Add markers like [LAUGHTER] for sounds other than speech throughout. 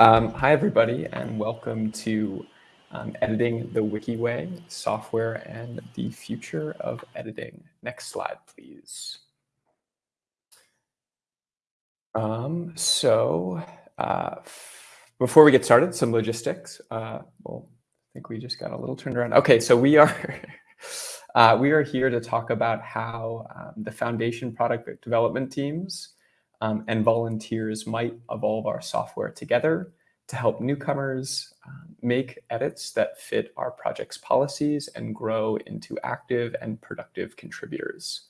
Um, hi, everybody, and welcome to um, Editing the Wiki Way, Software and the Future of Editing. Next slide, please. Um, so uh, before we get started, some logistics. Uh, well, I think we just got a little turned around. Okay, so we are [LAUGHS] uh, we are here to talk about how um, the foundation product development teams um, and volunteers might evolve our software together to help newcomers um, make edits that fit our project's policies and grow into active and productive contributors.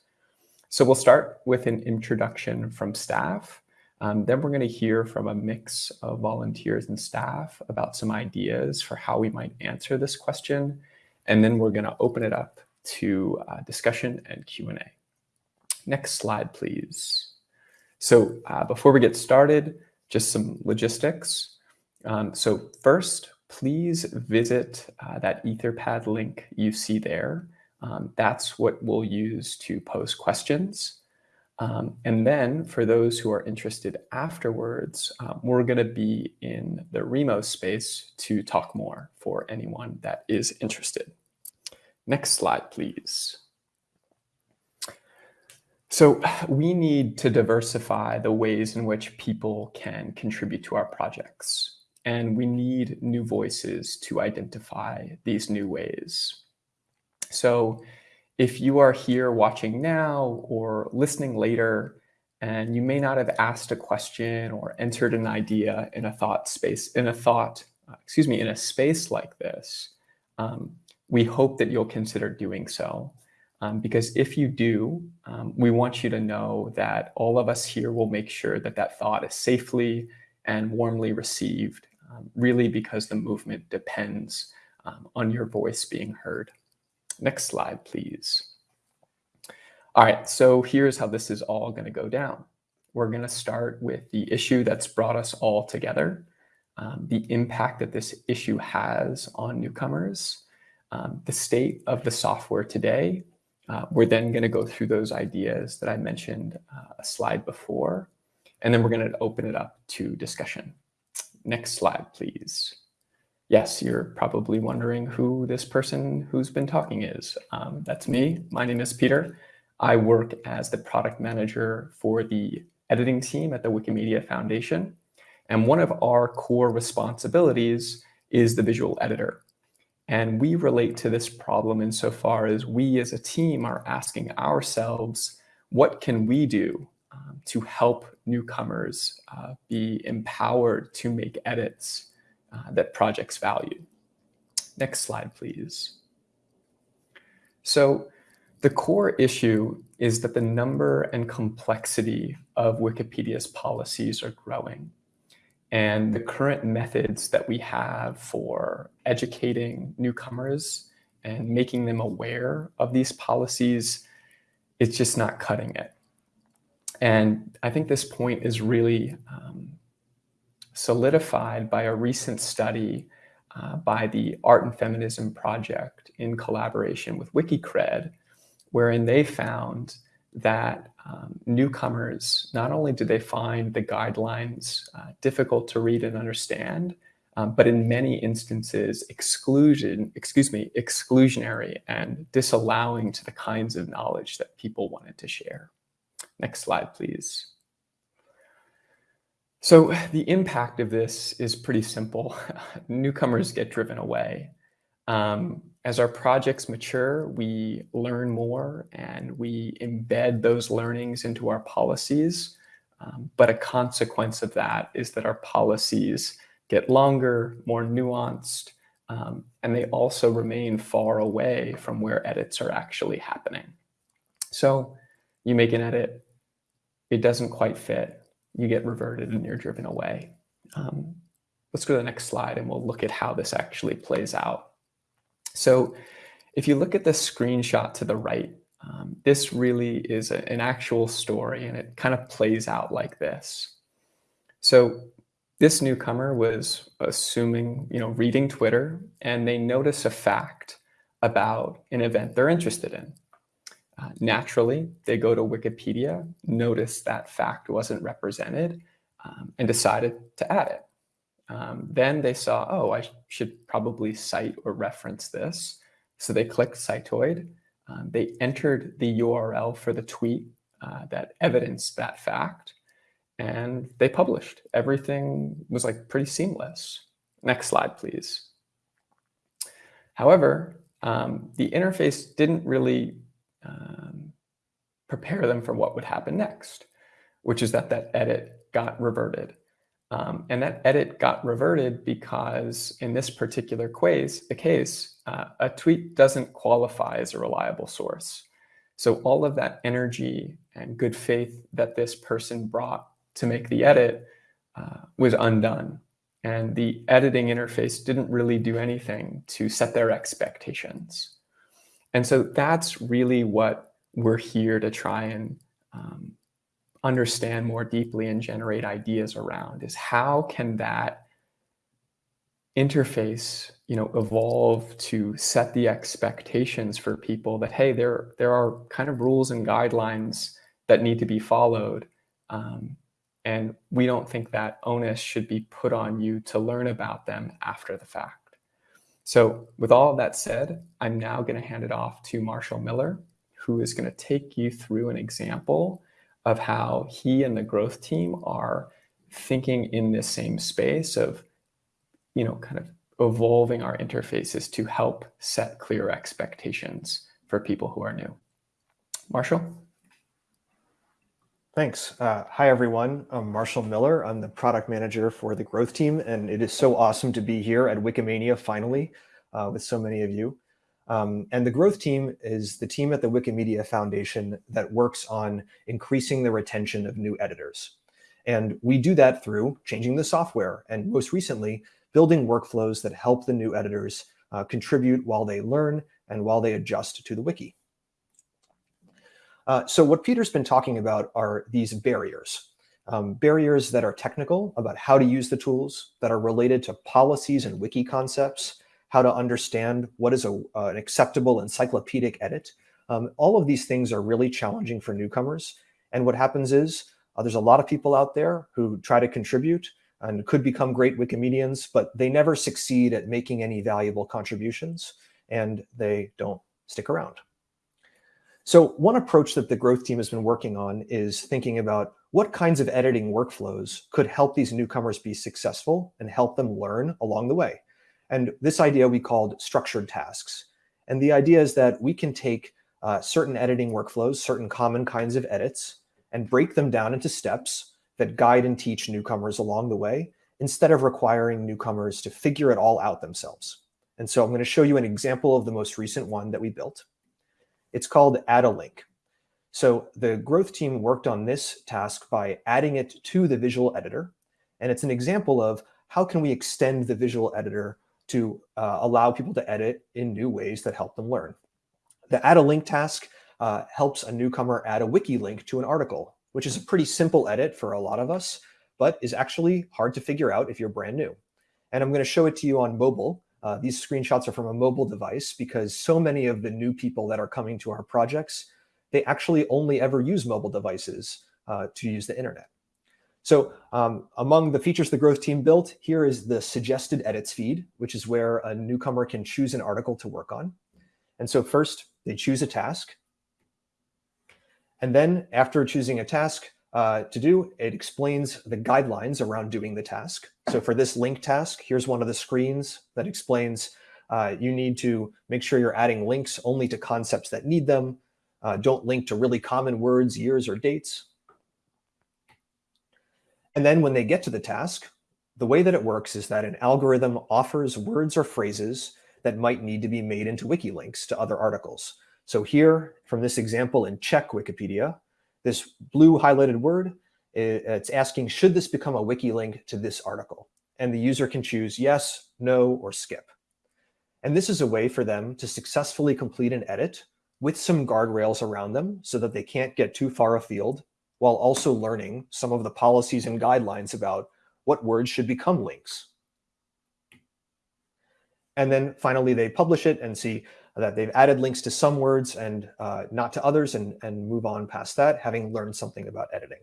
So we'll start with an introduction from staff. Um, then we're going to hear from a mix of volunteers and staff about some ideas for how we might answer this question. And then we're going to open it up to uh, discussion and Q&A. Next slide, please. So uh, before we get started, just some logistics. Um, so first, please visit uh, that Etherpad link you see there. Um, that's what we'll use to post questions. Um, and then for those who are interested afterwards, um, we're going to be in the Remo space to talk more for anyone that is interested. Next slide, please. So we need to diversify the ways in which people can contribute to our projects. And we need new voices to identify these new ways. So if you are here watching now or listening later, and you may not have asked a question or entered an idea in a thought space, in a thought, excuse me, in a space like this, um, we hope that you'll consider doing so. Um, because if you do, um, we want you to know that all of us here will make sure that that thought is safely and warmly received, um, really because the movement depends um, on your voice being heard. Next slide, please. All right, so here's how this is all going to go down. We're going to start with the issue that's brought us all together, um, the impact that this issue has on newcomers, um, the state of the software today, uh, we're then going to go through those ideas that I mentioned uh, a slide before, and then we're going to open it up to discussion. Next slide, please. Yes, you're probably wondering who this person who's been talking is. Um, that's me. My name is Peter. I work as the product manager for the editing team at the Wikimedia Foundation. And one of our core responsibilities is the visual editor. And we relate to this problem insofar as we as a team are asking ourselves, what can we do um, to help newcomers uh, be empowered to make edits uh, that projects value? Next slide, please. So the core issue is that the number and complexity of Wikipedia's policies are growing and the current methods that we have for educating newcomers and making them aware of these policies, it's just not cutting it. And I think this point is really um, solidified by a recent study uh, by the Art and Feminism Project in collaboration with WikiCred, wherein they found that um, newcomers, not only do they find the guidelines uh, difficult to read and understand, um, but in many instances, exclusion, excuse me, exclusionary and disallowing to the kinds of knowledge that people wanted to share. Next slide, please. So the impact of this is pretty simple. [LAUGHS] Newcomers get driven away. Um, as our projects mature, we learn more and we embed those learnings into our policies. Um, but a consequence of that is that our policies get longer, more nuanced, um, and they also remain far away from where edits are actually happening. So you make an edit, it doesn't quite fit, you get reverted and you're driven away. Um, let's go to the next slide and we'll look at how this actually plays out. So if you look at the screenshot to the right, um, this really is a, an actual story and it kind of plays out like this. So this newcomer was assuming, you know, reading Twitter and they notice a fact about an event they're interested in. Uh, naturally, they go to Wikipedia, notice that fact wasn't represented, um, and decided to add it. um, then they saw, oh, I should probably cite or reference this. So they clicked Citoid. Um, they entered the URL for the tweet uh, that evidenced that fact, and they published. Everything was like pretty seamless. Next slide, please. However, um, the interface didn't really um, prepare them for what would happen next, which is that that edit got reverted. Um, and that edit got reverted because in this particular case, the case, uh, a tweet doesn't qualify as a reliable source. So all of that energy and good faith that this person brought to make the edit uh, was undone. And the editing interface didn't really do anything to set their expectations. And so that's really what we're here to try and um, understand more deeply and generate ideas around is how can that interface you know evolve to set the expectations for people that hey there there are kind of rules and guidelines that need to be followed um, and we don't think that onus should be put on you to learn about them after the fact. So with all of that said i'm now going to hand it off to marshall miller who is going to take you through an example of how he and the growth team are thinking in this same space of, you know, kind of evolving our interfaces to help set clear expectations for people who are new. Marshall? Thanks. Uh, hi, everyone. I'm Marshall Miller. I'm the product manager for the growth team, and it is so awesome to be here at Wikimania finally uh, with so many of you. Um, and the growth team is the team at the Wikimedia Foundation that works on increasing the retention of new editors. And we do that through changing the software and most recently, building workflows that help the new editors uh, contribute while they learn and while they adjust to the wiki. Uh, so what Peter's been talking about are these barriers. Um, barriers that are technical about how to use the tools, that are related to policies and wiki concepts, how to understand what is a, uh, an acceptable encyclopedic edit. Um, all of these things are really challenging for newcomers. And what happens is uh, there's a lot of people out there who try to contribute and could become great Wikimedians, but they never succeed at making any valuable contributions and they don't stick around. So one approach that the growth team has been working on is thinking about what kinds of editing workflows could help these newcomers be successful and help them learn along the way. And this idea we called structured tasks. And the idea is that we can take uh, certain editing workflows, certain common kinds of edits, and break them down into steps that guide and teach newcomers along the way, instead of requiring newcomers to figure it all out themselves. And so I'm going to show you an example of the most recent one that we built. It's called add a link. So the growth team worked on this task by adding it to the visual editor. And it's an example of how can we extend the visual editor to uh, allow people to edit in new ways that help them learn. The add a link task uh, helps a newcomer add a wiki link to an article, which is a pretty simple edit for a lot of us, but is actually hard to figure out if you're brand new. And I'm going to show it to you on mobile. Uh, these screenshots are from a mobile device because so many of the new people that are coming to our projects, they actually only ever use mobile devices uh, to use the internet. So um, among the features the growth team built, here is the suggested edits feed, which is where a newcomer can choose an article to work on. And so first they choose a task. And then after choosing a task uh, to do, it explains the guidelines around doing the task. So for this link task, here's one of the screens that explains uh, you need to make sure you're adding links only to concepts that need them. Uh, don't link to really common words, years, or dates. And then when they get to the task, the way that it works is that an algorithm offers words or phrases that might need to be made into wiki links to other articles. So here, from this example in Czech Wikipedia, this blue highlighted word, it's asking, should this become a wiki link to this article? And the user can choose yes, no, or skip. And this is a way for them to successfully complete an edit with some guardrails around them so that they can't get too far afield while also learning some of the policies and guidelines about what words should become links. And then finally, they publish it and see that they've added links to some words and uh, not to others and, and move on past that, having learned something about editing.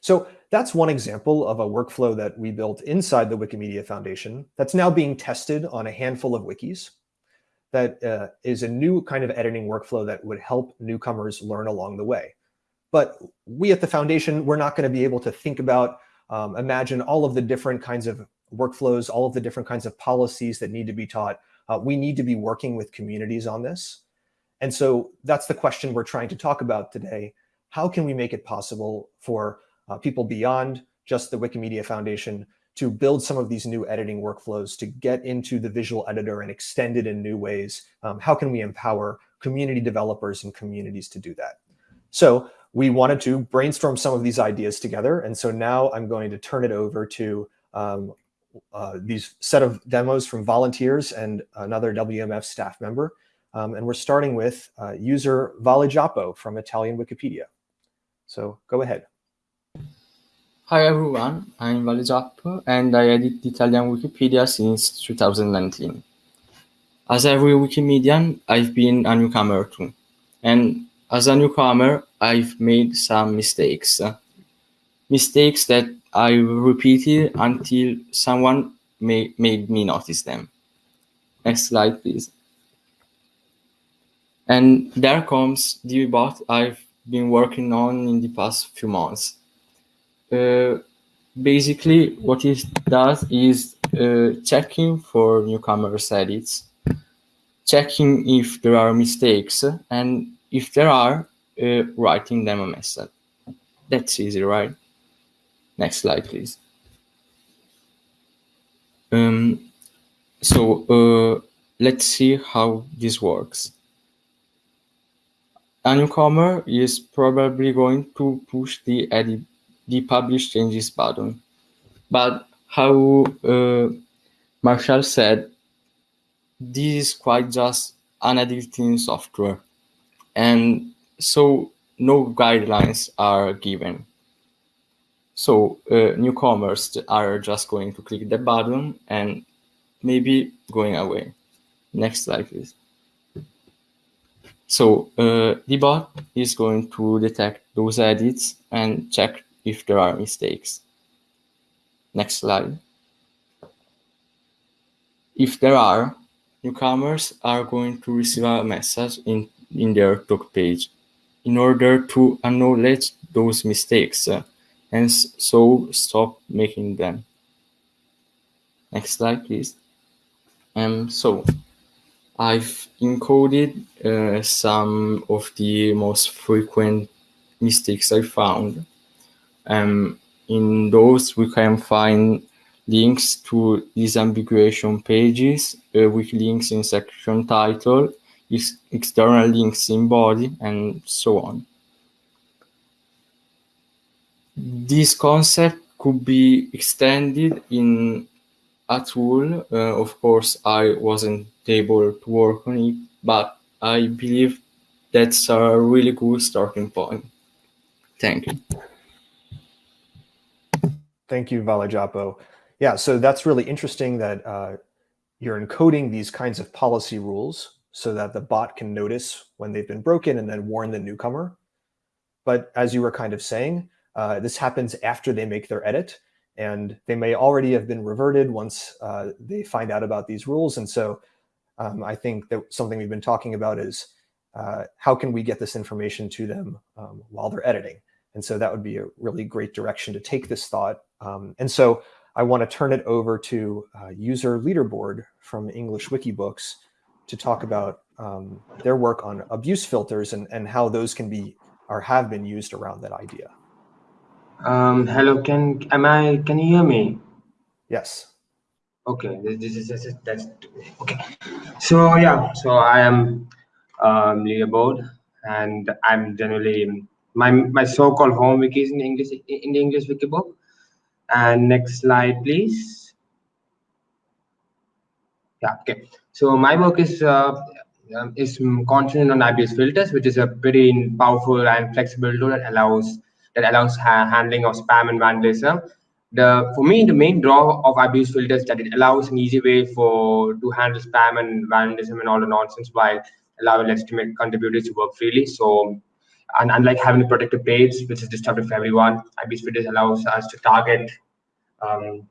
So that's one example of a workflow that we built inside the Wikimedia Foundation that's now being tested on a handful of wikis. That uh, is a new kind of editing workflow that would help newcomers learn along the way. But we at the foundation, we're not going to be able to think about, um, imagine all of the different kinds of workflows, all of the different kinds of policies that need to be taught. Uh, we need to be working with communities on this. And so that's the question we're trying to talk about today. How can we make it possible for uh, people beyond just the Wikimedia Foundation to build some of these new editing workflows, to get into the visual editor and extend it in new ways. Um, how can we empower community developers and communities to do that? So we wanted to brainstorm some of these ideas together. And so now I'm going to turn it over to um, uh, these set of demos from volunteers and another WMF staff member. Um, and we're starting with uh, user Vale Giappo from Italian Wikipedia. So go ahead. Hi everyone, I'm Vale and I edit Italian Wikipedia since 2019. As every Wikimedian, I've been a newcomer too. And as a newcomer, I've made some mistakes. Mistakes that I repeated until someone made me notice them. Next slide, please. And there comes the bot I've been working on in the past few months basically what it does is uh, checking for newcomers edits, checking if there are mistakes, and if there are, uh, writing them a message. That's easy, right? Next slide, please. Um, so uh, let's see how this works. A newcomer is probably going to push the edit the publish changes button. But how uh, Marshall said, this is quite just an editing software. And so no guidelines are given. So uh, newcomers are just going to click the button and maybe going away. Next slide, please. So uh, the bot is going to detect those edits and check if there are mistakes. Next slide. If there are, newcomers are going to receive a message in, in their talk page in order to acknowledge those mistakes uh, and so stop making them. Next slide, please. Um, so I've encoded uh, some of the most frequent mistakes I found um, in those, we can find links to disambiguation pages uh, with links in section title, external links in body, and so on. This concept could be extended in a tool. Uh, of course, I wasn't able to work on it, but I believe that's a really good starting point. Thank you. Thank you, Vale Giappo. Yeah, so that's really interesting that uh, you're encoding these kinds of policy rules so that the bot can notice when they've been broken and then warn the newcomer. But as you were kind of saying, uh, this happens after they make their edit and they may already have been reverted once uh, they find out about these rules. And so um, I think that something we've been talking about is uh, how can we get this information to them um, while they're editing? And so that would be a really great direction to take this thought. Um, and so I want to turn it over to uh, user leaderboard from English Wikibooks to talk about um, their work on abuse filters and, and how those can be or have been used around that idea. Um, hello, can am I? Can you hear me? Yes. Okay, this, is this is that's okay. So yeah, so I am um, leaderboard, and I'm generally my my so-called home wiki is in English in the English wiki book. And next slide, please. Yeah, okay. So my work is uh, um, is concentrated on abuse filters, which is a pretty powerful and flexible tool that allows that allows ha handling of spam and vandalism. The for me the main draw of abuse filters that it allows an easy way for to handle spam and vandalism and all the nonsense while allowing legitimate contributors to work freely. So and unlike having a protected page, which is disruptive for everyone, abuse filters allows us to target um,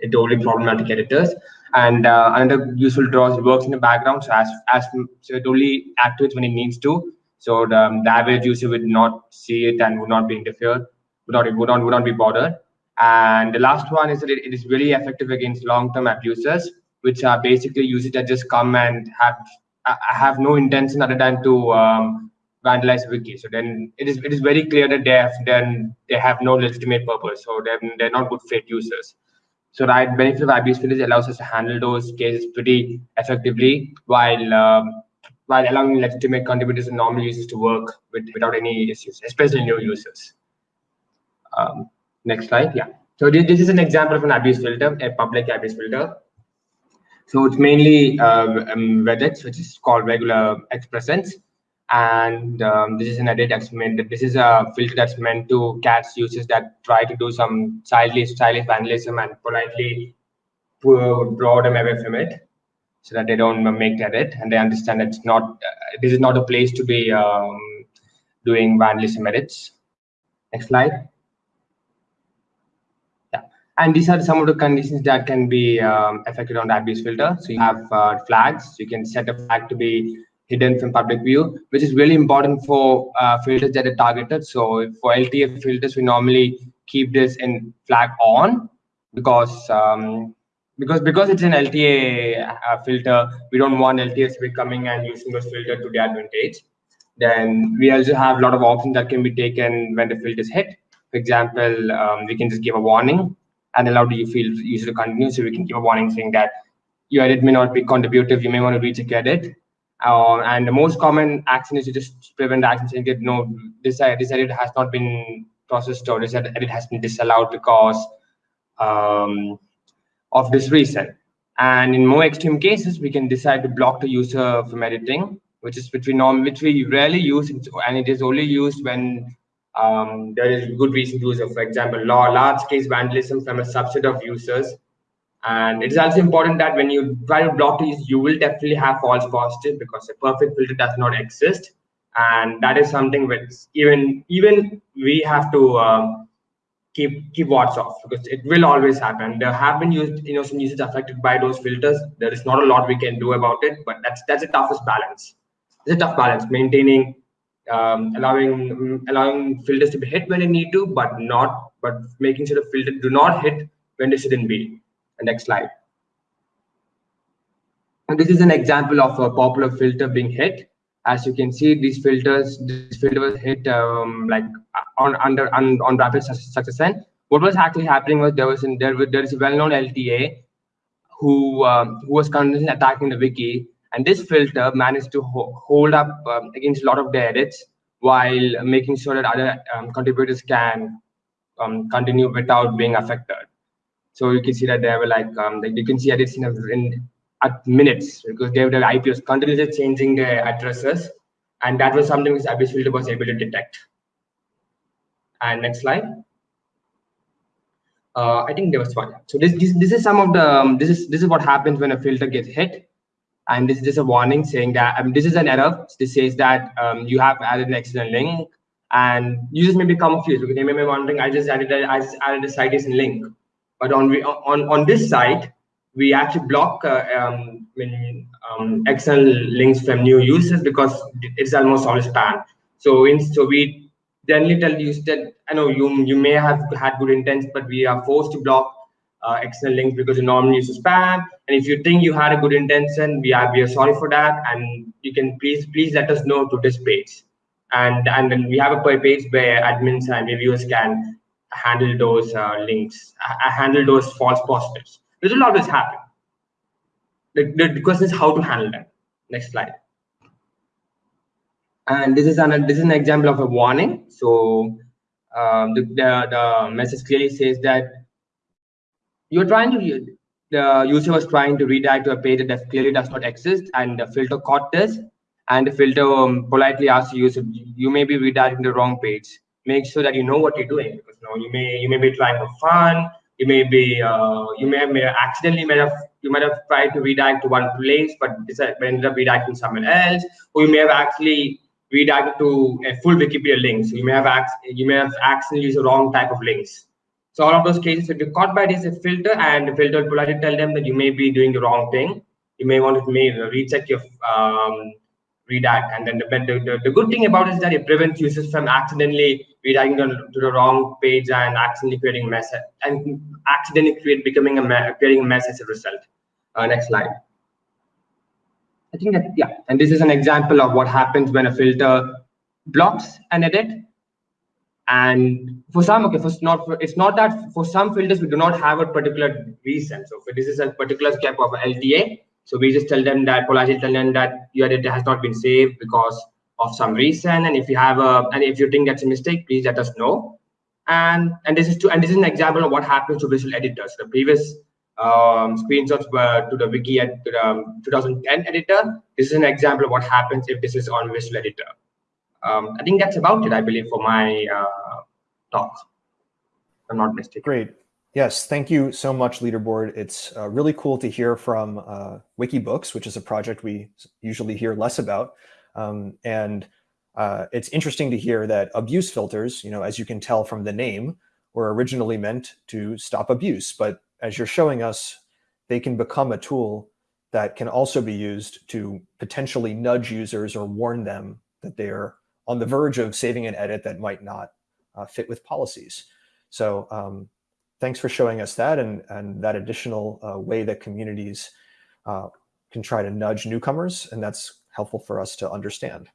the only problematic editors. And uh, another useful draw is it works in the background, so as as so it only activates when it needs to. So the, um, the average user would not see it and would not be interfered, would not would not would not be bothered. And the last one is that it, it is really effective against long-term abusers, which are basically users that just come and have have no intention other than to um, vandalize wiki. So then it is it is very clear that they have then they have no legitimate purpose. So then they're not good faith users. So the benefit of abuse filters allows us to handle those cases pretty effectively while um, while allowing legitimate contributors and normal users to work with, without any issues, especially new users. Um, next slide, yeah. So this, this is an example of an abuse filter, a public abuse filter. So it's mainly uh, um, which is called regular expressions and um, this is an edit that's meant this is a filter that's meant to catch users that try to do some stylish stylish vandalism and politely draw them away from it so that they don't make the edit and they understand that it's not uh, this is not a place to be um, doing vandalism edits. Next slide. Yeah. And these are some of the conditions that can be um, affected on the abuse filter. So you have uh, flags. You can set a flag to be hidden from public view, which is really important for uh, filters that are targeted. So for LTA filters, we normally keep this in flag on because um, because because it's an LTA uh, filter, we don't want LTAs to be coming and using those filter to their advantage. Then we also have a lot of options that can be taken when the filter is hit. For example, um, we can just give a warning and allow the user to continue. So we can give a warning saying that your edit may not be contributive. You may want to recheck edit uh, and the most common action is to just prevent action saying that no, this, this edit has not been processed or this edit has been disallowed because um, of this reason. And in more extreme cases, we can decide to block the user from editing, which is which we norm, which we rarely use, and it is only used when um, there is good reason to use it. For example, law large case vandalism from a subset of users and it is also important that when you try to block these, you will definitely have false positive because a perfect filter does not exist. And that is something which even even we have to um, keep keep watch of because it will always happen. There have been used, you know, some users affected by those filters. There is not a lot we can do about it, but that's that's the toughest balance. It's a tough balance maintaining um, allowing allowing filters to be hit when they need to, but not but making sure the filter do not hit when they shouldn't be. Next slide. And this is an example of a popular filter being hit. As you can see, these filters, this filter was hit um, like on under on, on rapid success end. What was actually happening was there was in, there there is a well-known LTA who um, who was constantly attacking the wiki, and this filter managed to ho hold up um, against a lot of the edits while making sure that other um, contributors can um, continue without being affected. So you can see that they were like, um, like you can see edits in, in at minutes because they have the IPs continuously changing their addresses. And that was something which abuse filter was able to detect. And next slide. Uh, I think there was one. So this, this this is some of the um, this is this is what happens when a filter gets hit, and this is just a warning saying that this is an error. This says that um, you have added an external link, and users may be confused because they may be wondering, I just added a, I just added a citation link, but on on on this side, we actually block uh, um, um, external links from new users because it's almost always spam. So in so we generally tell users that I know you you may have had good intent, but we are forced to block uh, external links because you normally use spam. And if you think you had a good intention, we are we are sorry for that, and you can please please let us know to this page. And and then we have a page where admins and reviewers can handle those uh, links, handle those false positives. This will always happen. The, the, question is how to handle them. Next slide. And this is an this is an example of a warning. So um, the, the the message clearly says that you're trying to the user was trying to redirect to a page that clearly does not exist, and the filter caught this, and the filter um, politely asks the user, you may be redirecting the wrong page make sure that you know what you're doing because you know you may you may be trying for fun you may be uh, you may have, may have accidentally may have you might have tried to redirect to one place but ended up redirecting somewhere else or you may have actually redirected to a full Wikipedia link. So you may have you may have accidentally used the wrong type of links. So all of those cases, if you're caught by this filter and the filter will politely tell them that you may be doing the wrong thing, you may want to may recheck your um, redact. And then the, the, the, good thing about it is that it prevents users from accidentally redirecting to the wrong page and accidentally creating a mess and accidentally create becoming a creating a mess as a result. Uh, next slide. I think that, yeah, and this is an example of what happens when a filter blocks an edit. And for some, okay, for not for, it's not that for some filters we do not have a particular reason. So for this is a particular step of LTA. So we just tell them that politely tell them that your data has not been saved because of some reason. And if you have a and if you think that's a mistake, please let us know. And and this is to and this is an example of what happens to visual editors. The previous um, screenshots were to the wiki at the um, 2010 editor. This is an example of what happens if this is on Visual Editor. Um, I think that's about it, I believe, for my uh, talk. I'm not mistaken. Great. Yes, thank you so much, Leaderboard. It's uh, really cool to hear from uh, Wikibooks, which is a project we usually hear less about. Um, and uh, it's interesting to hear that abuse filters, you know, as you can tell from the name, were originally meant to stop abuse, but as you're showing us, they can become a tool that can also be used to potentially nudge users or warn them that they're on the verge of saving an edit that might not uh, fit with policies. So um, thanks for showing us that and, and that additional uh, way that communities uh, can try to nudge newcomers, and that's helpful for us to understand.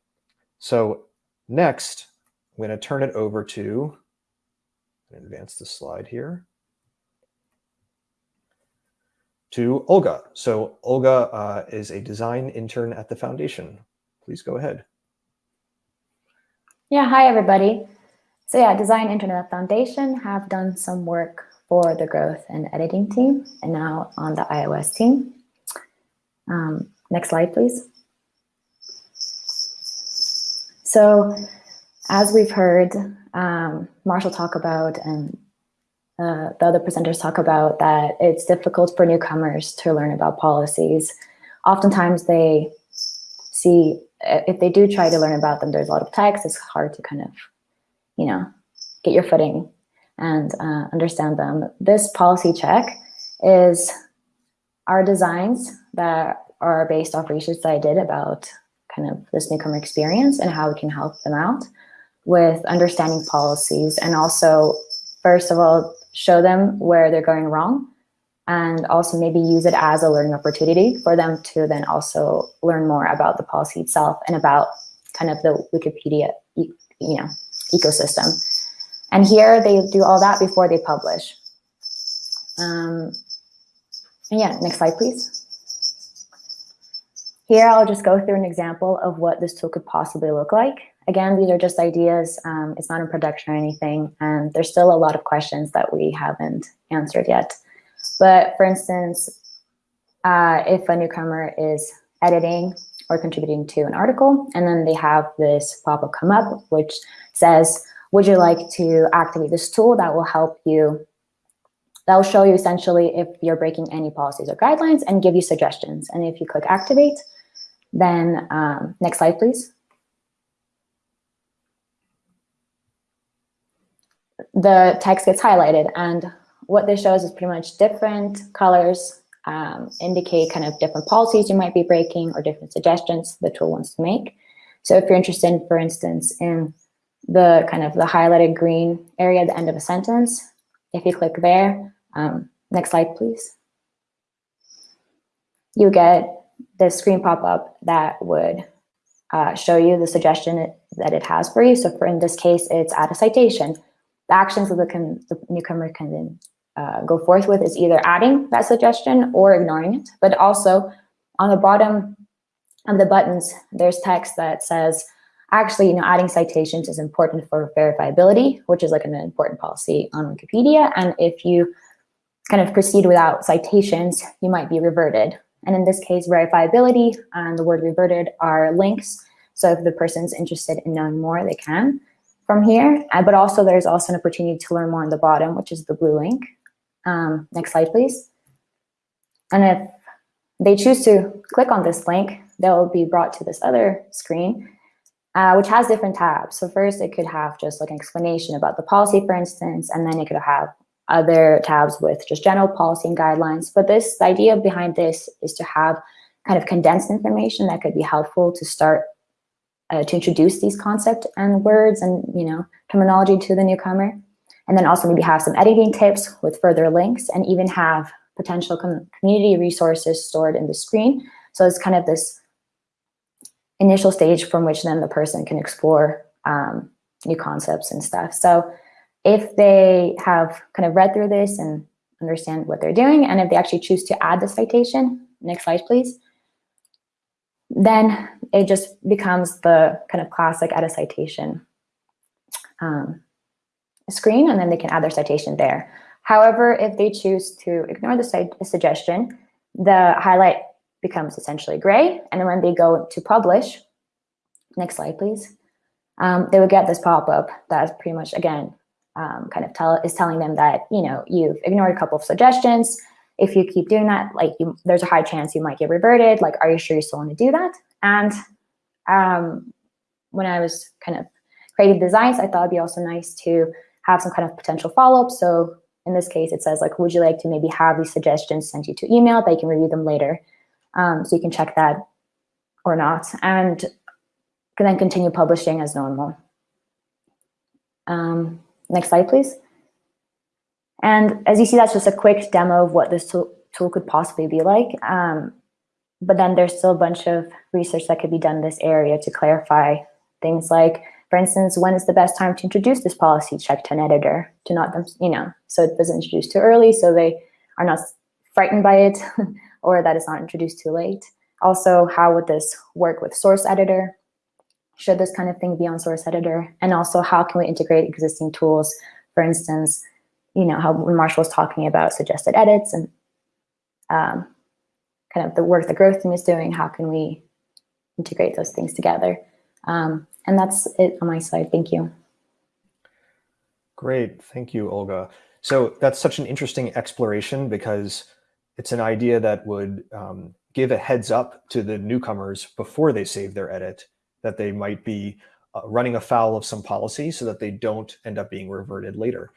So next, I'm going to turn it over to, advance the slide here to Olga. So Olga uh, is a design intern at the foundation. Please go ahead. Yeah, hi everybody. So yeah, design intern at the foundation have done some work for the growth and editing team and now on the iOS team. Um, next slide, please. So as we've heard um, Marshall talk about and uh, the other presenters talk about that it's difficult for newcomers to learn about policies. Oftentimes they see, if they do try to learn about them, there's a lot of text, it's hard to kind of, you know, get your footing and uh, understand them. This policy check is our designs that are based off research that I did about kind of this newcomer experience and how we can help them out with understanding policies and also, first of all, show them where they're going wrong and also maybe use it as a learning opportunity for them to then also learn more about the policy itself and about kind of the Wikipedia you know, ecosystem. And here they do all that before they publish. Um, and yeah, next slide, please. Here, I'll just go through an example of what this tool could possibly look like. Again, these are just ideas. Um, it's not in production or anything. And there's still a lot of questions that we haven't answered yet. But for instance, uh, if a newcomer is editing or contributing to an article, and then they have this pop-up come up, which says, would you like to activate this tool that will help you, that will show you essentially if you're breaking any policies or guidelines and give you suggestions. And if you click activate, then um, next slide, please. the text gets highlighted. And what this shows is pretty much different colors um, indicate kind of different policies you might be breaking or different suggestions the tool wants to make. So if you're interested, for instance, in the kind of the highlighted green area at the end of a sentence, if you click there, um, next slide, please. You get this screen pop up that would uh, show you the suggestion that it has for you. So for in this case, it's add a citation the actions that the, the newcomer can then uh, go forth with is either adding that suggestion or ignoring it. But also on the bottom of the buttons, there's text that says, actually, you know, adding citations is important for verifiability, which is like an important policy on Wikipedia. And if you kind of proceed without citations, you might be reverted. And in this case, verifiability and the word reverted are links. So if the person's interested in knowing more, they can from here, uh, but also there's also an opportunity to learn more on the bottom, which is the blue link. Um, next slide, please. And if they choose to click on this link, they'll be brought to this other screen. Uh, which has different tabs. So first it could have just like an explanation about the policy, for instance, and then it could have other tabs with just general policy and guidelines. But this, the idea behind this is to have kind of condensed information that could be helpful to start uh, to introduce these concepts and words and you know terminology to the newcomer. And then also maybe have some editing tips with further links and even have potential com community resources stored in the screen. So it's kind of this initial stage from which then the person can explore um, new concepts and stuff. So if they have kind of read through this and understand what they're doing, and if they actually choose to add the citation, next slide, please, then it just becomes the kind of classic add a citation um, screen, and then they can add their citation there. However, if they choose to ignore the, suggestion, the highlight becomes essentially gray. And then when they go to publish, next slide, please, um, they would get this pop-up that's pretty much, again, um, kind of tell is telling them that, you know, you've ignored a couple of suggestions. If you keep doing that, like you, there's a high chance you might get reverted. Like, are you sure you still want to do that? And um, when I was kind of creating designs, I thought it'd be also nice to have some kind of potential follow-up. So in this case, it says like, would you like to maybe have these suggestions sent you to email? They can review them later. Um, so you can check that or not, and can then continue publishing as normal. Um, next slide, please. And as you see, that's just a quick demo of what this tool, could possibly be like. Um, but then there's still a bunch of research that could be done in this area to clarify things like, for instance, when is the best time to introduce this policy check to an editor to not them, you know, so it doesn't introduce too early, so they are not frightened by it [LAUGHS] or that it's not introduced too late. Also, how would this work with source editor? Should this kind of thing be on source editor? And also, how can we integrate existing tools? For instance, you know, how when Marshall was talking about suggested edits and um, kind of the work the growth team is doing, how can we integrate those things together? Um, and that's it on my side. Thank you. Great. Thank you, Olga. So that's such an interesting exploration because it's an idea that would um, give a heads up to the newcomers before they save their edit that they might be uh, running afoul of some policy so that they don't end up being reverted later.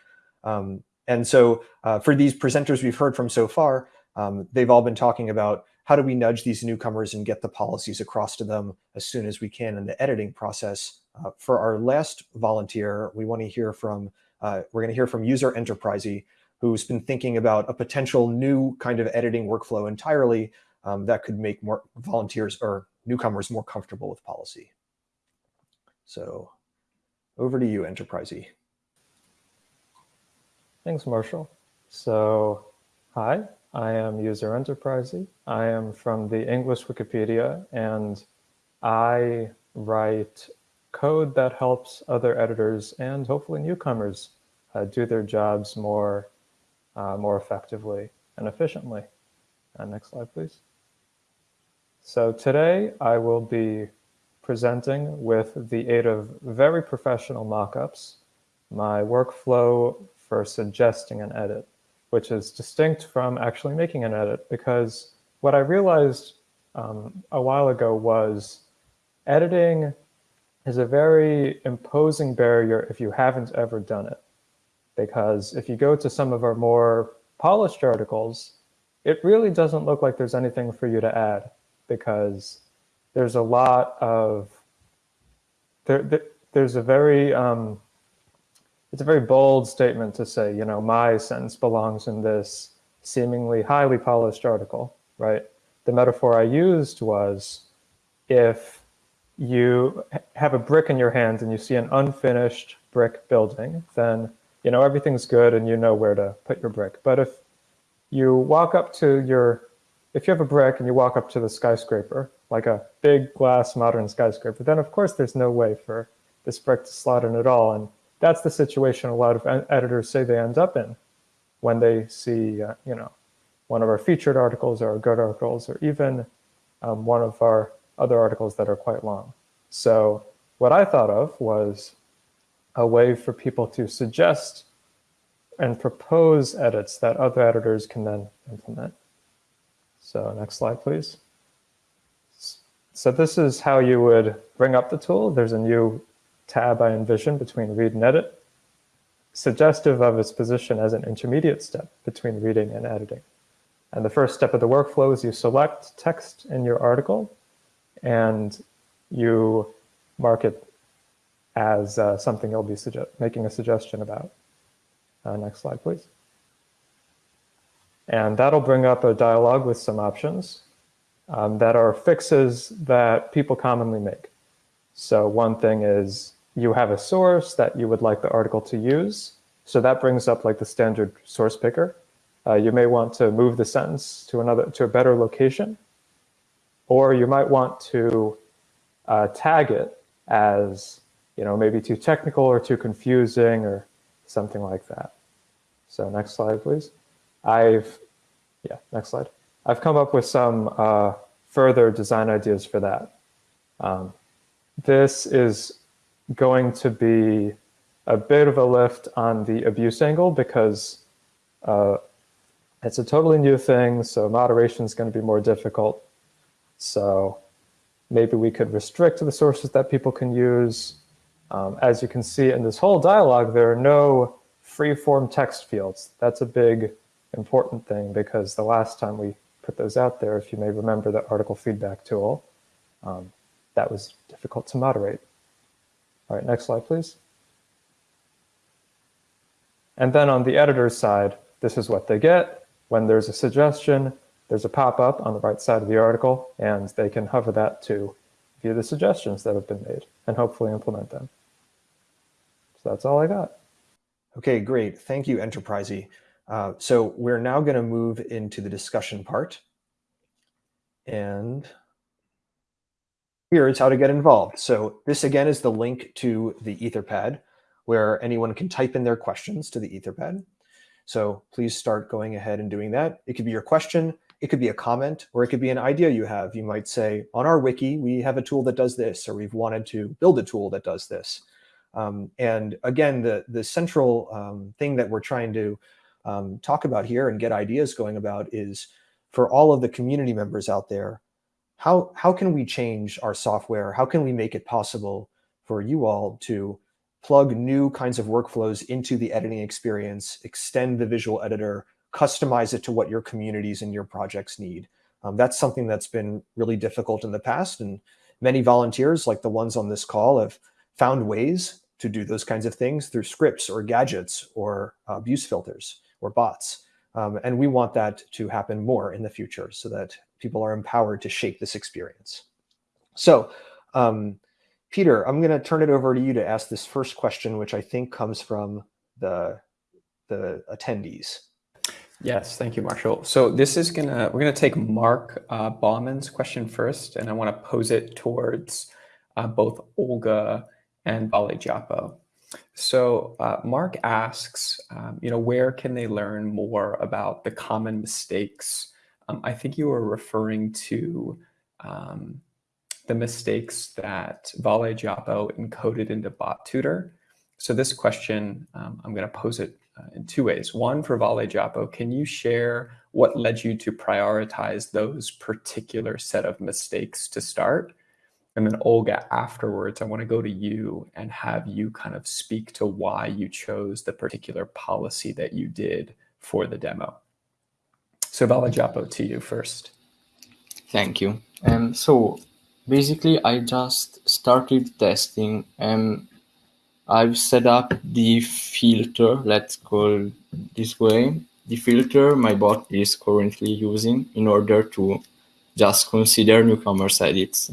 Um, and so uh, for these presenters we've heard from so far, um, they've all been talking about how do we nudge these newcomers and get the policies across to them as soon as we can in the editing process. Uh, for our last volunteer, we want to hear from, uh, we're going to hear from user enterprisey, who's been thinking about a potential new kind of editing workflow entirely um, that could make more volunteers or newcomers more comfortable with policy. So over to you, Enterprisey. Thanks, Marshall. So hi, I am user Enterprisey. I am from the English Wikipedia, and I write code that helps other editors and hopefully newcomers uh, do their jobs more uh, more effectively and efficiently. Uh, next slide, please. So today I will be presenting with the aid of very professional mockups, my workflow for suggesting an edit, which is distinct from actually making an edit because what I realized um, a while ago was editing is a very imposing barrier if you haven't ever done it because if you go to some of our more polished articles, it really doesn't look like there's anything for you to add because there's a lot of, there, there there's a very, um, it's a very bold statement to say, you know, my sentence belongs in this seemingly highly polished article, right? The metaphor I used was if you have a brick in your hand and you see an unfinished brick building, then you know, everything's good and you know where to put your brick. But if you walk up to your, if you have a brick and you walk up to the skyscraper, like a big glass modern skyscraper, then of course there's no way for this brick to slot in at all. And that's the situation a lot of editors say they end up in when they see, uh, you know, one of our featured articles or our good articles, or even um, one of our other articles that are quite long. So what I thought of was a way for people to suggest and propose edits that other editors can then implement. So next slide, please. so this is how you would bring up the tool. There's a new tab I envision between read and edit, suggestive of its position as an intermediate step between reading and editing. And the first step of the workflow is you select text in your article and you mark it as uh, something you'll be making a suggestion about. Uh, next slide, please. And that'll bring up a dialog with some options um, that are fixes that people commonly make. So one thing is you have a source that you would like the article to use. So that brings up like the standard source picker. Uh, you may want to move the sentence to another to a better location, or you might want to uh, tag it as you know maybe too technical or too confusing or something like that. So next slide, please. I've yeah, next slide. I've come up with some uh, further design ideas for that. Um, this is going to be a bit of a lift on the abuse angle because uh, it's a totally new thing, so moderation is going to be more difficult. So maybe we could restrict the sources that people can use. Um, as you can see in this whole dialog, there are no free-form text fields. That's a big important thing because the last time we put those out there, if you may remember the article feedback tool. Um, that was difficult to moderate. All right, next slide, please. And then on the editor's side, this is what they get. When there's a suggestion, there's a pop-up on the right side of the article, and they can hover that to view the suggestions that have been made and hopefully implement them. So that's all I got. Okay, great. Thank you, Enterprisey. Uh, so we're now going to move into the discussion part. And here's how to get involved. So this again is the link to the Etherpad where anyone can type in their questions to the Etherpad. So please start going ahead and doing that. It could be your question, it could be a comment, or it could be an idea you have. You might say, on our wiki, we have a tool that does this, or we've wanted to build a tool that does this. Um, and again, the, the central um, thing that we're trying to um, talk about here and get ideas going about is for all of the community members out there, how, how can we change our software? How can we make it possible for you all to plug new kinds of workflows into the editing experience, extend the visual editor, customize it to what your communities and your projects need. Um, that's something that's been really difficult in the past. And many volunteers, like the ones on this call, have found ways to do those kinds of things through scripts or gadgets or uh, abuse filters or bots. Um, and we want that to happen more in the future so that people are empowered to shape this experience. So um, Peter, I'm going to turn it over to you to ask this first question, which I think comes from the, the attendees. Yes, thank you, Marshall. So this is gonna we're gonna take Mark uh, Bauman's question first, and I want to pose it towards uh, both Olga and Vale Japo. So uh, Mark asks, um, you know, where can they learn more about the common mistakes? Um, I think you were referring to um, the mistakes that Vale Japo encoded into Bot Tutor. So this question, um, I'm going to pose it uh, in two ways. One, for Vale Japo, can you share what led you to prioritize those particular set of mistakes to start? And then Olga, afterwards, I want to go to you and have you kind of speak to why you chose the particular policy that you did for the demo. So Vale Japo, to you first. Thank you. Um, so basically, I just started testing and I've set up the filter, let's call this way, the filter my bot is currently using in order to just consider newcomers edits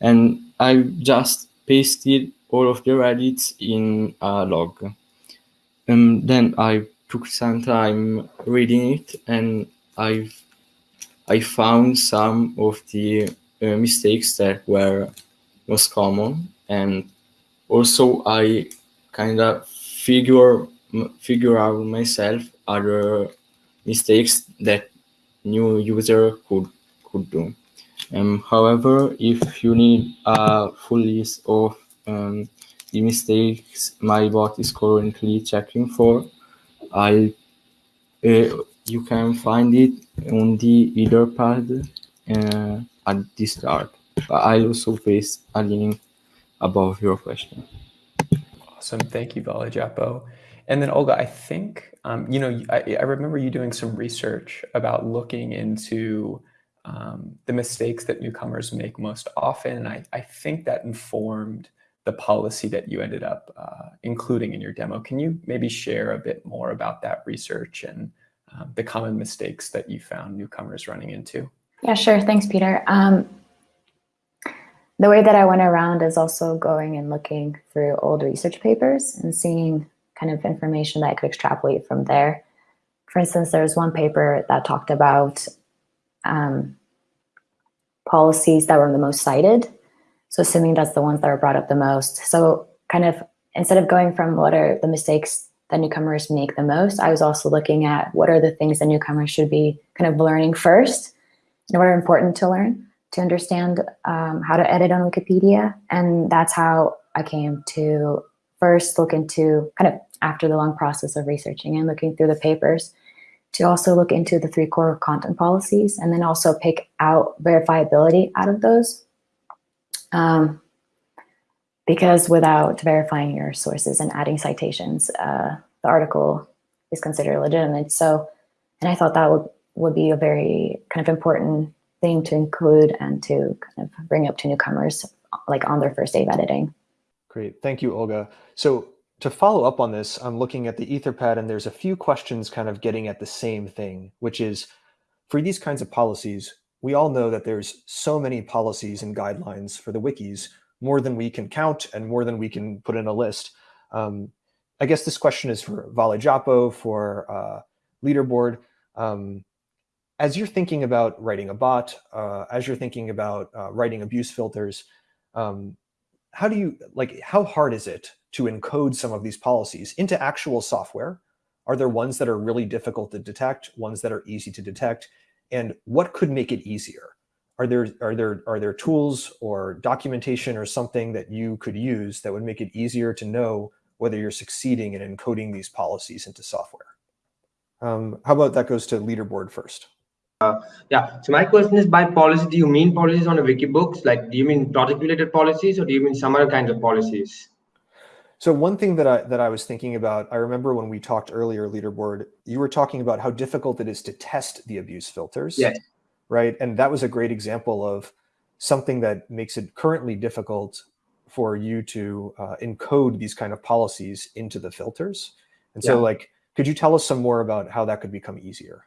and I just pasted all of the edits in a log. And then I took some time reading it and I've I found some of the uh, mistakes that were most common and also I kind of figure figure out myself other mistakes that new user could could do. Um, however, if you need a full list of um, the mistakes my bot is currently checking for, I uh, you can find it on the Etherpad uh, at the start. But I'll also paste a link above your question. Awesome. Thank you, Valijapo. And then Olga, I think, um, you know, I, I, remember you doing some research about looking into um, the mistakes that newcomers make most often. And I, I think that informed the policy that you ended up uh, including in your demo. Can you maybe share a bit more about that research and um, the common mistakes that you found newcomers running into? Yeah, sure. Thanks, Peter. Um, the way that I went around is also going and looking through old research papers and seeing kind of information that I could extrapolate from there. For instance, there was one paper that talked about um, policies that were the most cited. So assuming that's the ones that are brought up the most. So kind of instead of going from what are the mistakes that newcomers make the most, I was also looking at what are the things that newcomers should be kind of learning first and what are important to learn to understand um, how to edit on Wikipedia. And that's how I came to first look into kind of after the long process of researching and looking through the papers to also look into the three core content policies and then also pick out verifiability out of those. Um, because without verifying your sources and adding citations, uh, the article is considered legitimate. So, and I thought that would, would be a very kind of important thing to include and to kind of bring up to newcomers like on their first day of editing. Great, thank you, Olga. So to follow up on this, I'm looking at the Etherpad and there's a few questions kind of getting at the same thing, which is for these kinds of policies, we all know that there's so many policies and guidelines for the wikis, more than we can count and more than we can put in a list. Um, I guess this question is for Valijapo, for uh, Leaderboard. Um, as you're thinking about writing a bot, uh, as you're thinking about uh, writing abuse filters, um, how do you, like, how hard is it to encode some of these policies into actual software? Are there ones that are really difficult to detect, ones that are easy to detect? And what could make it easier? Are there, are there, are there tools or documentation or something that you could use that would make it easier to know whether you're succeeding in encoding these policies into software? Um, how about that goes to leaderboard first? Uh, yeah, so my question is by policy, do you mean policies on the Wikibooks? Like, do you mean project related policies or do you mean some other kinds of policies? So one thing that I, that I was thinking about, I remember when we talked earlier, Leaderboard, you were talking about how difficult it is to test the abuse filters. Yes. Right. And that was a great example of something that makes it currently difficult for you to uh, encode these kind of policies into the filters. And so yeah. like, could you tell us some more about how that could become easier?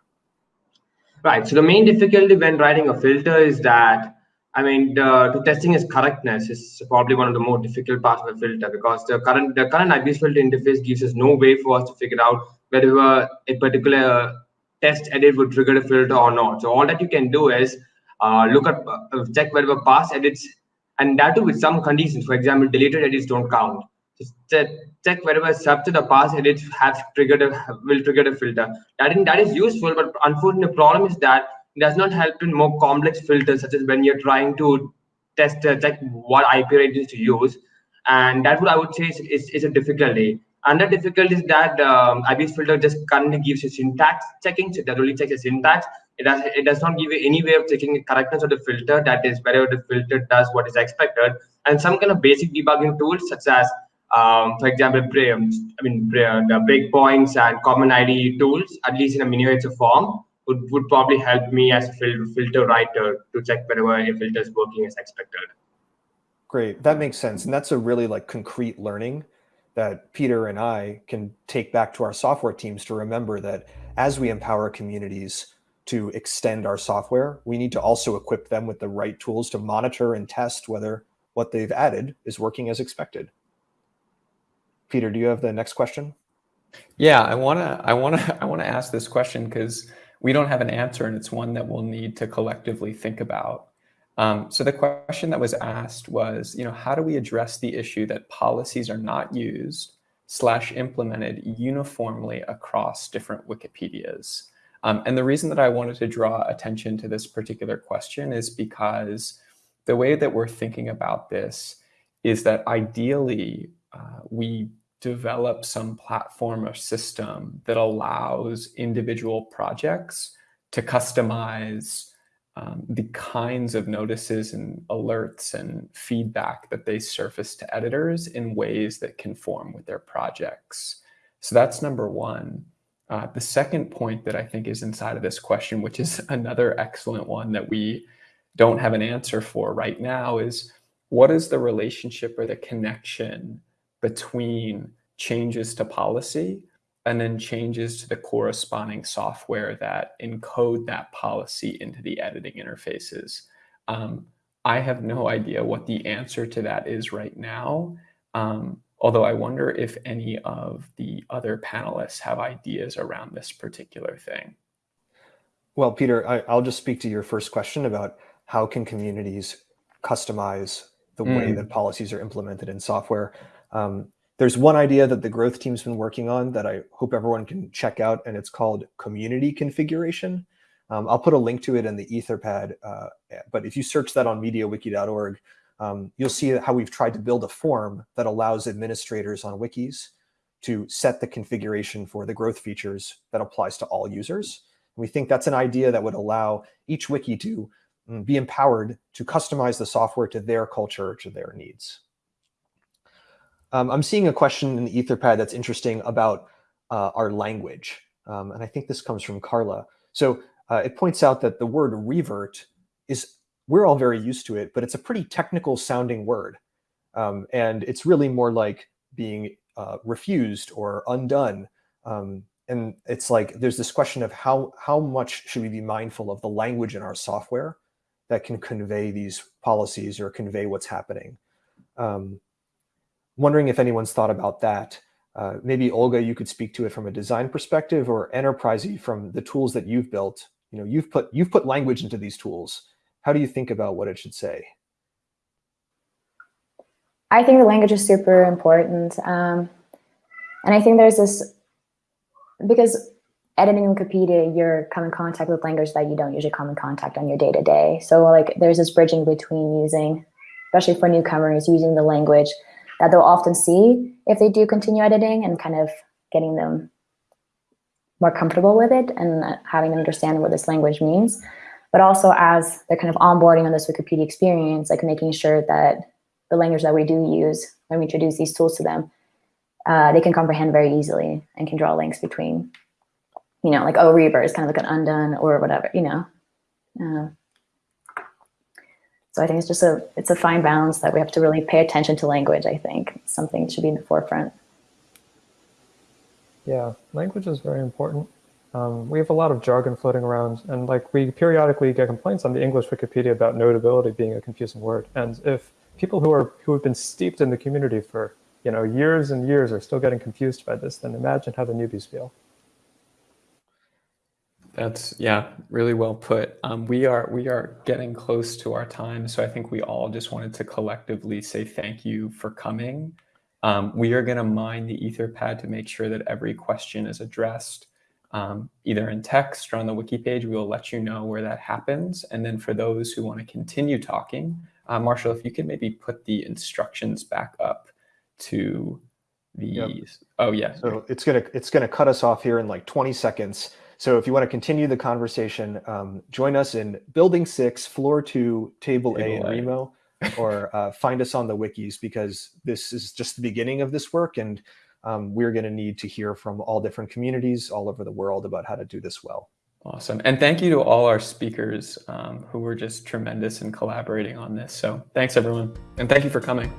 Right. So the main difficulty when writing a filter is that, I mean, the, the testing its correctness is probably one of the more difficult parts of a filter because the current the current abuse filter interface gives us no way for us to figure out whether a particular test edit would trigger a filter or not. So all that you can do is uh, look at uh, check whether past edits and that too with some conditions. For example, deleted edits don't count. Check wherever sub to the past edits have triggered a will trigger a filter. That in, that is useful, but unfortunately, the problem is that it does not help in more complex filters, such as when you're trying to test uh, check what IP ranges to use, and that would I would say is, is, is a difficulty. Another difficulty is that um, filter just currently gives you syntax checking, so that only checks the syntax. It does it does not give you any way of checking the correctness of the filter. That is, wherever the filter does what is expected, and some kind of basic debugging tools such as um, for example, I mean, the breakpoints and common ID tools, at least in a miniature form, would, would probably help me as a fil filter writer to check whether a filter is working as expected. Great, that makes sense. And that's a really like concrete learning that Peter and I can take back to our software teams to remember that as we empower communities to extend our software, we need to also equip them with the right tools to monitor and test whether what they've added is working as expected. Peter, do you have the next question? Yeah, I want to I want to [LAUGHS] I want to ask this question because we don't have an answer and it's one that we'll need to collectively think about. Um, so the question that was asked was, you know, how do we address the issue that policies are not used slash implemented uniformly across different Wikipedias? Um, and the reason that I wanted to draw attention to this particular question is because the way that we're thinking about this is that ideally uh, we develop some platform or system that allows individual projects to customize um, the kinds of notices and alerts and feedback that they surface to editors in ways that conform with their projects. So that's number one. Uh, the second point that I think is inside of this question, which is [LAUGHS] another excellent one that we don't have an answer for right now, is what is the relationship or the connection between changes to policy and then changes to the corresponding software that encode that policy into the editing interfaces. Um, I have no idea what the answer to that is right now. Um, although I wonder if any of the other panelists have ideas around this particular thing. Well, Peter, I, will just speak to your first question about how can communities customize the mm. way that policies are implemented in software. Um, there's one idea that the growth team's been working on that I hope everyone can check out, and it's called community configuration. Um, I'll put a link to it in the Etherpad, uh, but if you search that on mediawiki.org, um, you'll see how we've tried to build a form that allows administrators on wikis to set the configuration for the growth features that applies to all users. We think that's an idea that would allow each wiki to mm, be empowered to customize the software to their culture, to their needs. Um, I'm seeing a question in the Etherpad that's interesting about uh, our language. Um, and I think this comes from Carla. So uh, it points out that the word revert is, we're all very used to it, but it's a pretty technical sounding word. Um, and it's really more like being uh, refused or undone. Um, and it's like, there's this question of how, how much should we be mindful of the language in our software that can convey these policies or convey what's happening. Um, wondering if anyone's thought about that. Uh, maybe Olga, you could speak to it from a design perspective or enterprisey from the tools that you've built. You know, you've put you've put language into these tools. How do you think about what it should say? I think the language is super important. Um, and I think there's this, because editing Wikipedia, you're come in contact with language that you don't usually come in contact on your day to day. So like there's this bridging between using, especially for newcomers, using the language that they'll often see if they do continue editing and kind of getting them more comfortable with it and having them understand what this language means. But also as they're kind of onboarding on this Wikipedia experience, like making sure that the language that we do use when we introduce these tools to them, uh, they can comprehend very easily and can draw links between, you know, like, oh, revert is kind of like an undone or whatever, you know. Uh, so I think it's just a it's a fine balance that we have to really pay attention to language. I think something should be in the forefront. Yeah, language is very important. Um, we have a lot of jargon floating around, and like we periodically get complaints on the English Wikipedia about notability being a confusing word. And if people who are who have been steeped in the community for you know years and years are still getting confused by this, then imagine how the newbies feel. That's yeah, really well put. Um, we are we are getting close to our time, so I think we all just wanted to collectively say thank you for coming. Um, we are going to mine the Etherpad to make sure that every question is addressed, um, either in text or on the wiki page. We will let you know where that happens. And then for those who want to continue talking, uh, Marshall, if you could maybe put the instructions back up to the. Yep. Oh yeah. So it's gonna it's gonna cut us off here in like 20 seconds. So if you want to continue the conversation, um, join us in Building 6, Floor 2, Table, Table A in Remo, or [LAUGHS] uh, find us on the wikis because this is just the beginning of this work and um, we're going to need to hear from all different communities all over the world about how to do this well. Awesome. And thank you to all our speakers um, who were just tremendous in collaborating on this. So thanks, everyone. And thank you for coming.